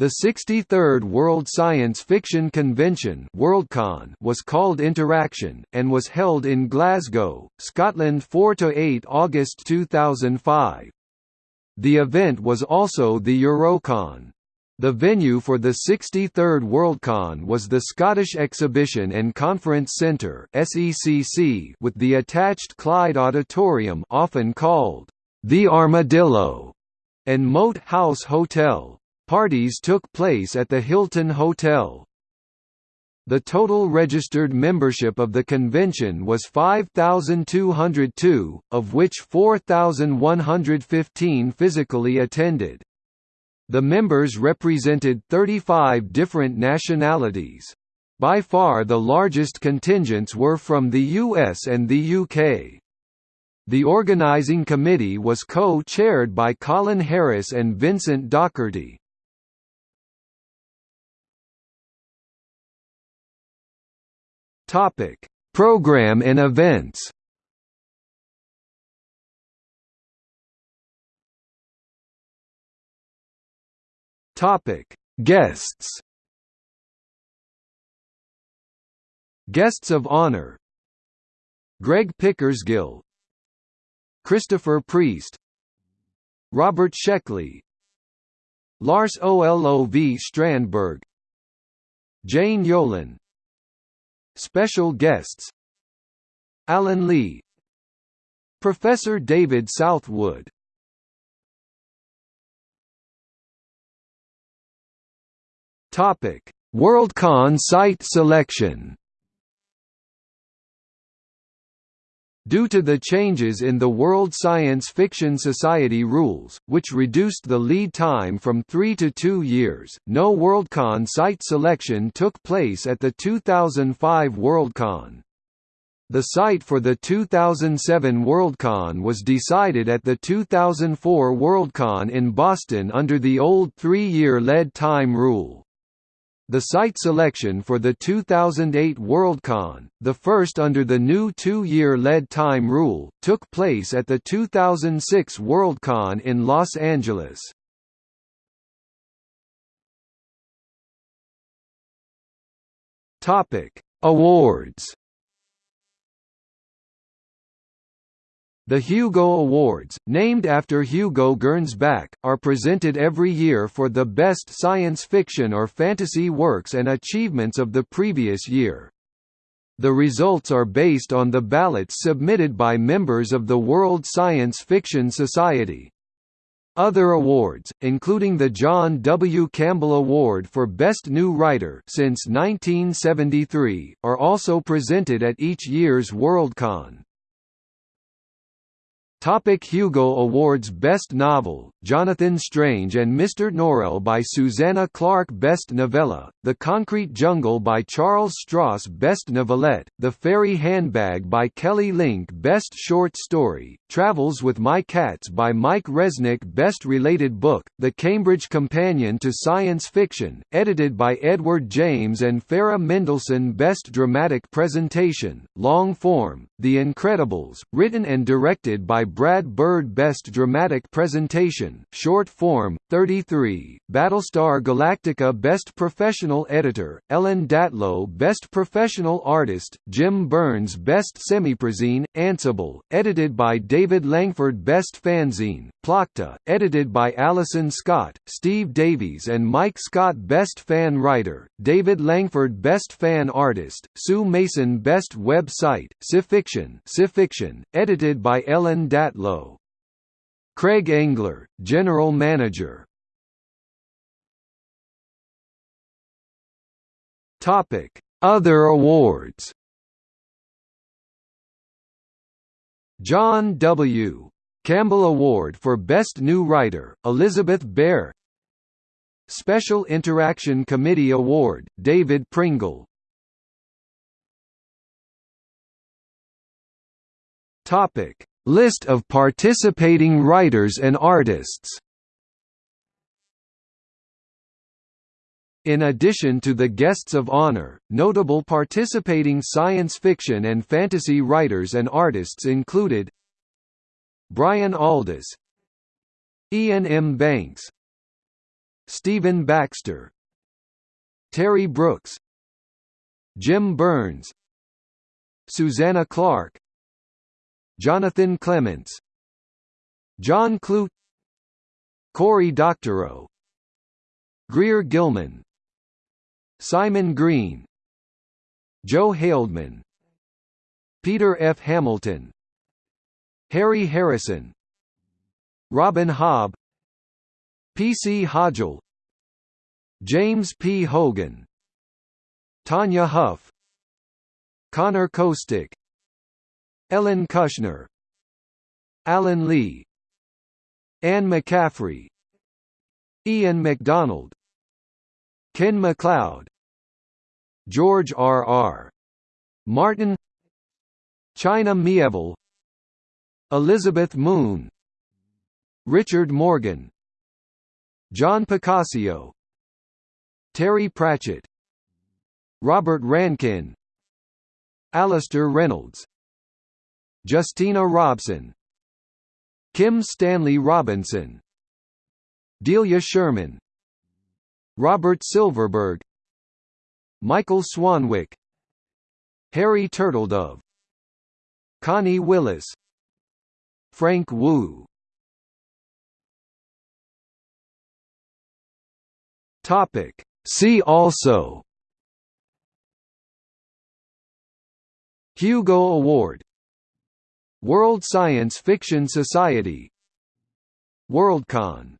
The 63rd World Science Fiction Convention Worldcon was called Interaction, and was held in Glasgow, Scotland 4–8 August 2005. The event was also the Eurocon. The venue for the 63rd Worldcon was the Scottish Exhibition and Conference Centre with the attached Clyde Auditorium often called the Armadillo and Moat House Hotel. Parties took place at the Hilton Hotel. The total registered membership of the convention was 5,202, of which 4,115 physically attended. The members represented 35 different nationalities. By far the largest contingents were from the US and the UK. The organizing committee was co-chaired by Colin Harris and Vincent Docherty. Topic: Program and events. Topic: Guests. Guests of honor. Greg Pickersgill, Christopher Priest, Robert Sheckley, Lars Olov Strandberg, Jane Yolen, Special guests. Alan Lee. Professor David Southwood. Topic: Worldcon site selection Due to the changes in the World Science Fiction Society rules, which reduced the lead time from three to two years, no Worldcon site selection took place at the 2005 Worldcon. The site for the 2007 Worldcon was decided at the 2004 Worldcon in Boston under the old three-year lead time rule. The site selection for the 2008 Worldcon, the first under the new two-year lead time rule, took place at the 2006 Worldcon in Los Angeles. Awards The Hugo Awards, named after Hugo Gernsback, are presented every year for the best science fiction or fantasy works and achievements of the previous year. The results are based on the ballots submitted by members of the World Science Fiction Society. Other awards, including the John W. Campbell Award for Best New Writer since 1973, are also presented at each year's Worldcon. Topic Hugo Awards Best Novel, Jonathan Strange and Mr. Norrell by Susanna Clarke Best Novella, The Concrete Jungle by Charles Stross Best Novelette, The Fairy Handbag by Kelly Link Best Short Story, Travels with My Cats by Mike Resnick Best Related Book, The Cambridge Companion to Science Fiction, edited by Edward James and Farah Mendlesohn Best Dramatic Presentation, Long Form, The Incredibles, written and directed by Brad Bird Best Dramatic Presentation, Short Form, 33, Battlestar Galactica Best Professional Editor, Ellen Datlow Best Professional Artist, Jim Burns Best Semiprozine, Ansible, edited by David Langford Best Fanzine, Plokta, edited by Alison Scott, Steve Davies and Mike Scott Best Fan Writer, David Langford Best Fan Artist, Sue Mason Best Web Site, Scifiction, edited by Ellen Datlow Datlow. Craig Engler, General Manager Topic: Other awards. John W. Campbell Award for Best New Writer, Elizabeth Bear Special Interaction Committee Award, David Pringle Topic: List of participating writers and artists In addition to the guests of honor, notable participating science fiction and fantasy writers and artists included Brian Aldiss Iain M. Banks Stephen Baxter Terry Brooks Jim Burns Susanna Clarke Jonathan Clements. John Clute. Cory Doctorow. Greer Gilman. Simon Green. Joe Haldeman Peter F. Hamilton. Harry Harrison. Robin Hobb. P. C. Hodgell James P. Hogan. Tanya Huff. Conor Kostick Ellen Kushner Alan Lee Anne McCaffrey Ian McDonald Ken MacLeod George R. R. Martin China Mieville Elizabeth Moon Richard Morgan John Picacio Terry Pratchett Robert Rankin Alastair Reynolds Justina Robson Kim Stanley Robinson Delia Sherman Robert Silverberg Michael Swanwick Harry Turtledove Connie Willis Frank Wu. Topic. See also. Hugo Award World Science Fiction Society. Worldcon